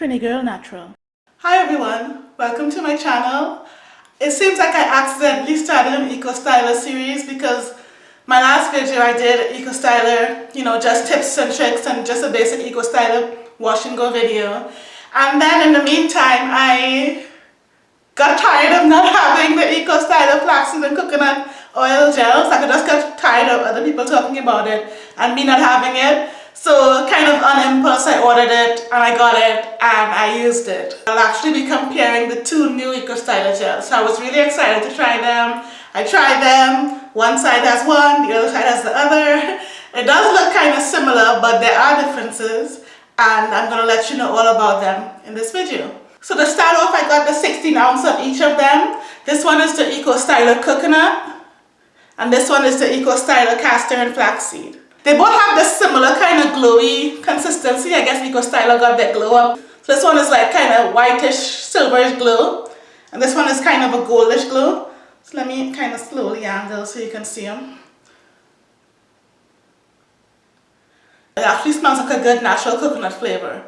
Trini Girl Natural. Hi everyone, welcome to my channel. It seems like I accidentally started an Eco Styler series because my last video I did Eco Styler, you know, just tips and tricks and just a basic Eco Styler wash and go video. And then in the meantime, I got tired of not having the Eco Styler flaxseed and coconut oil gels. I just got tired of other people talking about it and me not having it. So kind of on impulse I ordered it and I got it and I used it. I'll actually be comparing the two new Eco Styler gels. So I was really excited to try them. I tried them. One side has one, the other side has the other. It does look kind of similar but there are differences and I'm going to let you know all about them in this video. So to start off I got the 16 ounce of each of them. This one is the Eco Styler Coconut and this one is the Eco Styler Castor and Flaxseed. They both have this similar kind of glowy consistency. I guess Eco Styler got that glow up. So this one is like kind of whitish, silverish glow. And this one is kind of a goldish glow. So let me kind of slowly angle so you can see them. It actually smells like a good natural coconut flavor.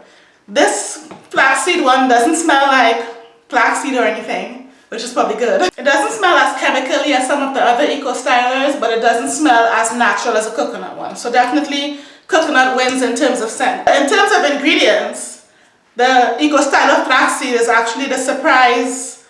This flaxseed one doesn't smell like flaxseed or anything which is probably good. It doesn't smell as chemically as some of the other eco stylers, but it doesn't smell as natural as a coconut one. So definitely coconut wins in terms of scent. In terms of ingredients, the Eco Styler flaxseed is actually the surprise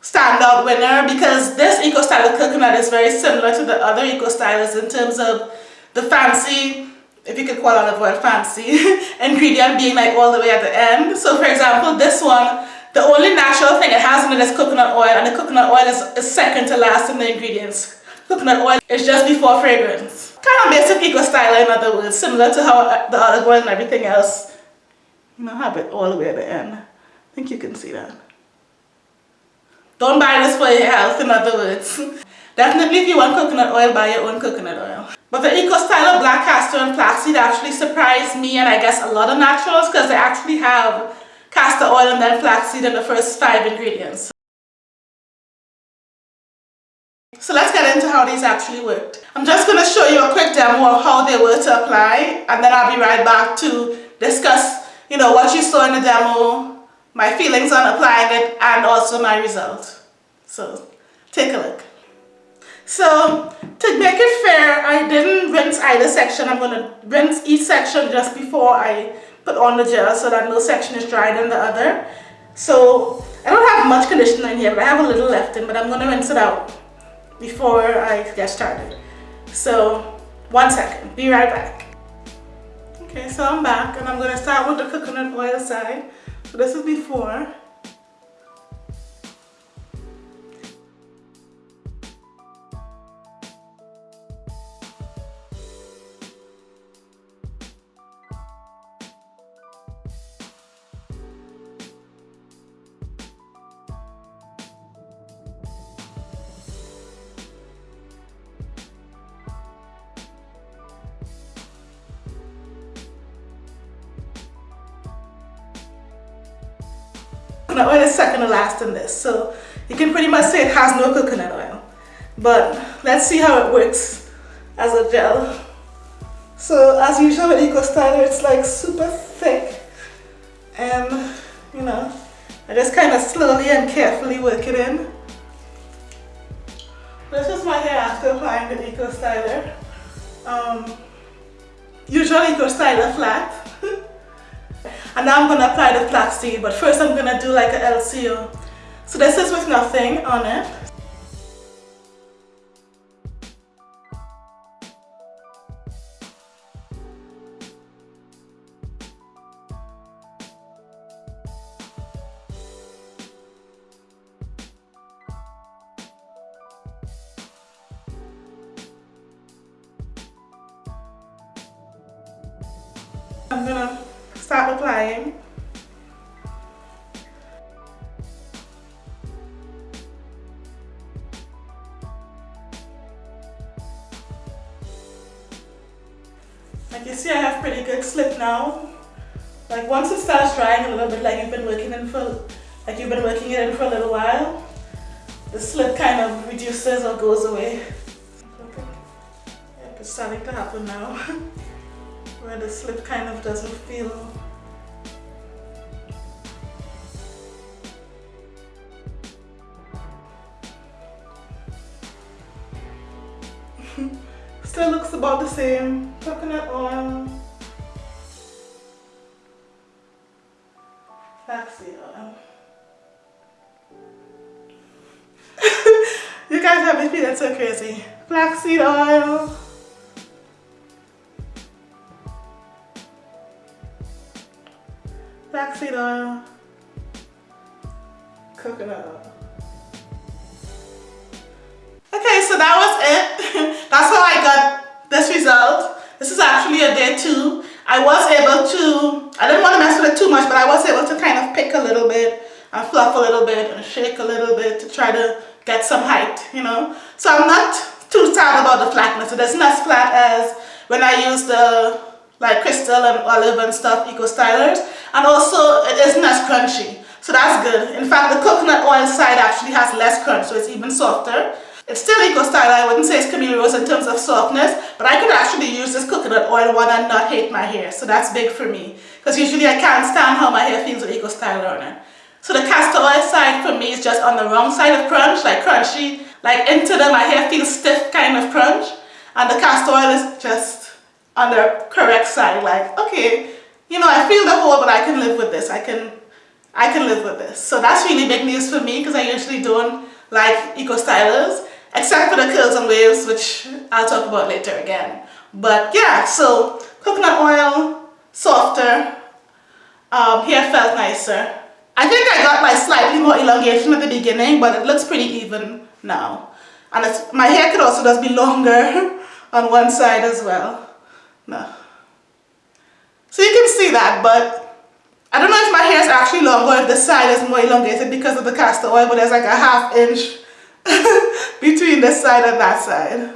standout winner because this Eco Styler coconut is very similar to the other Eco Stylers in terms of the fancy, if you could call olive oil fancy, ingredient being like all the way at the end. So for example, this one the only natural thing it has in it is coconut oil and the coconut oil is, is second to last in the ingredients. Coconut oil is just before fragrance. Kind of basic eco styler in other words, similar to how uh, the olive oil and everything else, you know, have it all the way at the end. I think you can see that. Don't buy this for your health, in other words. Definitely if you want coconut oil, buy your own coconut oil. But the Eco Styler Black Castor and Flaxseed actually surprised me and I guess a lot of naturals because they actually have castor oil and then flaxseed are the first five ingredients. So let's get into how these actually worked. I'm just going to show you a quick demo of how they were to apply and then I'll be right back to discuss you know what you saw in the demo, my feelings on applying it and also my result. So take a look. So to make it fair, I didn't rinse either section. I'm going to rinse each section just before I put on the gel so that no section is drier than the other. So I don't have much conditioner in here, but I have a little left in, but I'm to rinse it out before I get started. So one second, be right back. Okay, so I'm back and I'm to start with the coconut oil side. So this is before. Coconut oil is second to last in this. So you can pretty much say it has no coconut oil. But let's see how it works as a gel. So as usual with Eco Styler, it's like super thick. And you know, I just kind of slowly and carefully work it in. This is my hair after applying the Eco Styler. Um, usual Eco Styler flat. And now I'm going to apply the flaxseed, but first I'm going to do like a LCO. So this is with nothing on it. I'm gonna start applying. Like you see I have pretty good slip now. Like once it starts drying a little bit like you've been working in for like you've been working it in for a little while, the slip kind of reduces or goes away. It's starting to happen now. where the slip kind of doesn't feel still looks about the same. Coconut oil. Flaxseed oil. You guys have been feeling so crazy. Flaxseed oil. Flaxseed oil. Coconut. Okay, so that was it. That's how I got this result. This is actually a day two. I was able to, I didn't want to mess with it too much, but I was able to kind of pick a little bit and fluff a little bit and shake a little bit to try to get some height, you know. So I'm not too sad about the flatness. It isn't as flat as when I use the like crystal and olive and stuff eco stylers. And also it isn't as crunchy. So that's good. In fact the coconut oil side actually has less crunch so it's even softer. It's still eco style I wouldn't say it's Camille Rose in terms of softness but I could actually use this coconut oil one and not hate my hair so that's big for me. Because usually I can't stand how my hair feels with eco styler on it. So the castor oil side for me is just on the wrong side of crunch like crunchy like into the my hair feels stiff kind of crunch. And the castor oil is just on the correct side like okay you know I feel the hole but I can live with this. I can I can live with this. So that's really big news for me because I usually don't like eco stylers except for the curls and waves which I'll talk about later again. But yeah so coconut oil softer um, hair felt nicer. I think I got like slightly more elongation at the beginning but it looks pretty even now. And my hair could also just be longer on one side as well no. So you can see that, but I don't know if my hair is actually longer if the side is more elongated because of the castor oil, but there's like a half inch between this side and that side.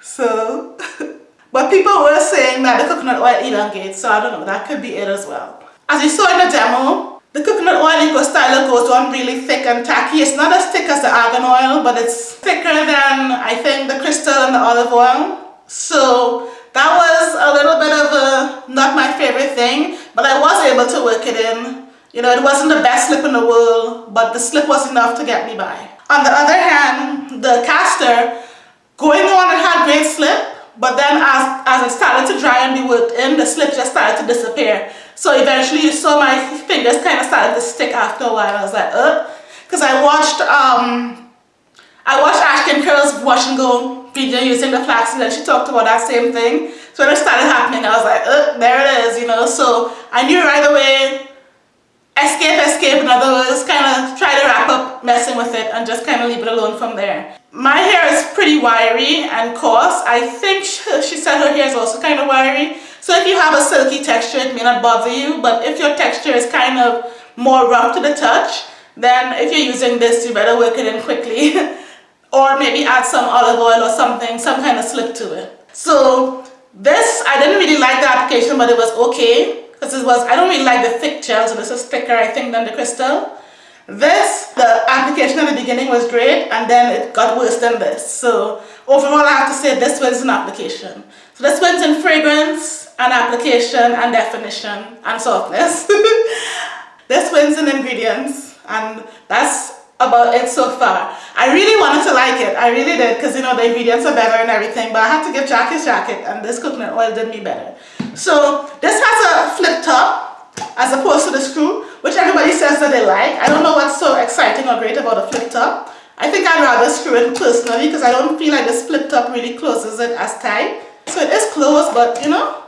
So, but people were saying that the coconut oil elongates, so I don't know, that could be it as well. As you saw in the demo, the coconut oil Eco Styler goes on really thick and tacky. It's not as thick as the argan oil, but it's thicker than, I think, the crystal and the olive oil. So that was a little bit of a not my favorite thing but I was able to work it in. You know it wasn't the best slip in the world but the slip was enough to get me by. On the other hand the castor going on it had great slip but then as, as it started to dry and be worked in the slip just started to disappear. So eventually you saw my fingers kind of started to stick after a while. I was like uh because I watched um I watched Ashkin Curl's wash and go video using the flaxseed and she talked about that same thing. So when it started happening, I was like, oh, there it is, you know. So I knew right away, escape, escape, in other words, kind of try to wrap up messing with it and just kind of leave it alone from there. My hair is pretty wiry and coarse. I think she said her hair is also kind of wiry. So if you have a silky texture, it may not bother you. But if your texture is kind of more rough to the touch, then if you're using this, you better work it in quickly. or maybe add some olive oil or something, some kind of slip to it. So this, I didn't really like the application, but it was okay. Because it was, I don't really like the thick gel, so this is thicker, I think, than the crystal. This, the application at the beginning was great, and then it got worse than this. So overall, I have to say this wins in application. So this wins in fragrance, and application, and definition, and softness. this wins in ingredients, and that's about it so far. I really wanted to like it. I really did because you know the ingredients are better and everything but I had to give Jack his jacket and this coconut oil did me better. So this has a flip top as opposed to the screw which everybody says that they like. I don't know what's so exciting or great about a flip top. I think I'd rather screw it personally because I don't feel like this flip top really closes it as tight. So it is closed but you know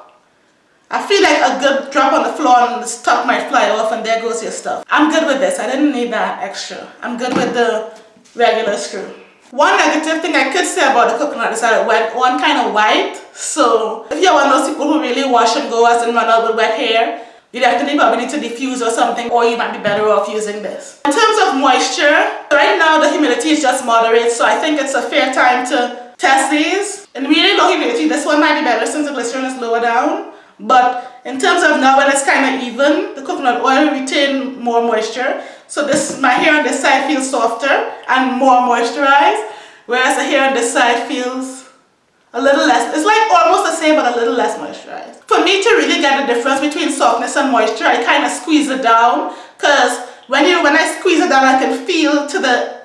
I feel like a good drop on the floor and the stuff might fly off and there goes your stuff. I'm good with this. I didn't need that extra. I'm good with the regular screw. One negative thing I could say about the coconut is that it went on kind of white. So if you're one of those people who really wash and go as and run out with wet hair, you definitely probably need to diffuse or something or you might be better off using this. In terms of moisture, right now the humidity is just moderate so I think it's a fair time to test these. In really low humidity, this one might be better since the glycerin is lower down. But in terms of now when it's kind of even, the coconut oil retain more moisture. So this, my hair on this side feels softer and more moisturized, whereas the hair on this side feels a little less, it's like almost the same but a little less moisturized. For me to really get the difference between softness and moisture, I kind of squeeze it down because when, you, when I squeeze it down, I can feel to the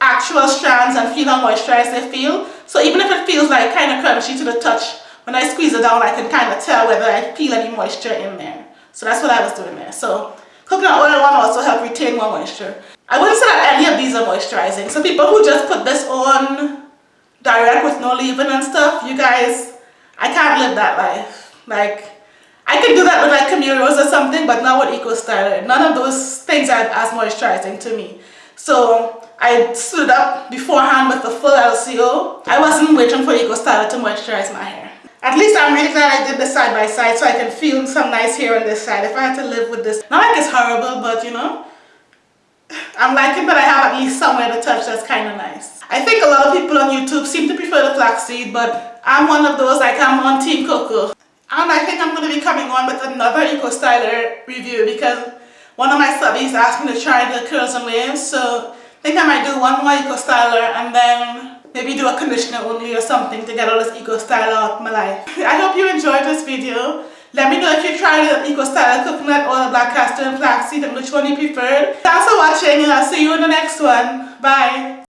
actual strands and feel how moisturized they feel. So even if it feels like kind of crunchy to the touch, when I squeeze it down, I can kind of tell whether I feel any moisture in there. So that's what I was doing there. So coconut oil one also help retain more moisture. I wouldn't say that any of these are moisturizing. So people who just put this on direct with no leave-in and stuff, you guys, I can't live that life. Like, I can do that with like Camille Rose or something, but not with Eco Styler. None of those things are as moisturizing to me. So I stood up beforehand with the full LCO. I wasn't waiting for Eco Styler to moisturize my hair. At least I'm really glad I did this side by side so I can feel some nice hair on this side. If I had to live with this, not like it's horrible, but you know, I'm liking that I have at least somewhere to touch that's kind of nice. I think a lot of people on YouTube seem to prefer the flaxseed, but I'm one of those like I'm on Team Coco. And I think I'm going to be coming on with another Eco Styler review because one of my subbies asked me to try the curls and waves, so I think I might do one more Eco Styler and then maybe do a conditioner only or something to get all this Eco style out of my life. I hope you enjoyed this video. Let me know if you tried the Eco style coconut or the black castor and flaxseed and which one you preferred. Thanks for watching and I'll see you in the next one. Bye.